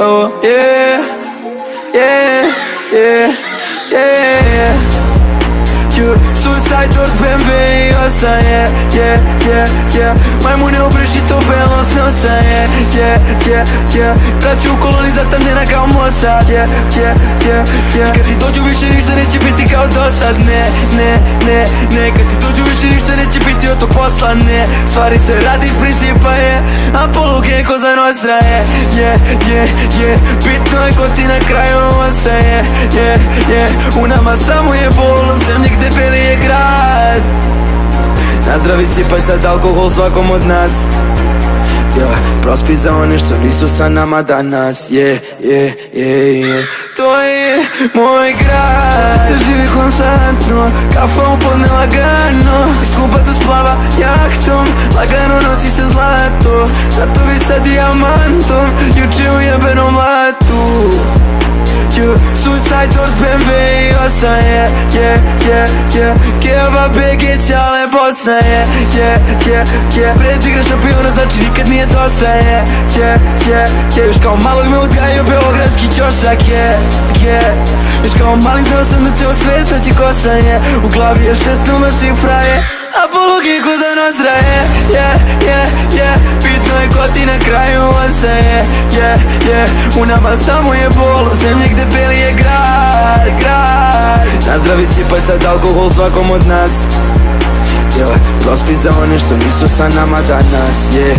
oh yeah, yeah, yeah, yeah. yeah. You suicide toți BMW să e, yeah, yeah, yeah Mai mult neobrăjit-o pe los nu să e, yeah, yeah, yeah. Braću kolonizat tam njena kao Mossad, yeah, yeah, yeah, yeah. Kad ti dođu više ništa neće biti kao dosad, ne, ne, ne, ne. Kad ti dođu više ništa neće biti od tog posla, ne. Stvari se radici, principa je, a po za nostra je Je, je, je. Bitno je ko ti na kraju ostaje Je, je. U nama samo je bol U zemlji gde beli je grad. Nazdravi sipaj sad alkohol svakom od nas. Yeah, prospi za one što nisu sa nama danas Yeah, yeah, yeah, yeah To je moj grad. Se živi konstantno Kafa upodne lagano Iz kuba do splava jahtom Nosi se zlato Tatovi sa dijamantom. Juče u jebenom latu. Suicide doors, BMW i osa yeah, yeah, yeah, yeah Keva BG ćale Bosna yeah, yeah, yeah, yeah Predigra šampiona znači nikad nije dosta yeah, yeah, yeah, yeah Još kao malog me odgajio beogradski ćošak yeah, yeah Još kao mali znao sam da te osvestaći kosa yeah U glavi je šest nula cifra yeah Apologi ko za nostra yeah, yeah, yeah, yeah Bitno je ko ti na kraju ostaje yeah, yeah U nama samo je bol U zemlji gde beli je grad, grad. Nazdravi sipaj sad alkohol svakom od nas. Yeah, Prospi za one što nisu sa nama danas yeah,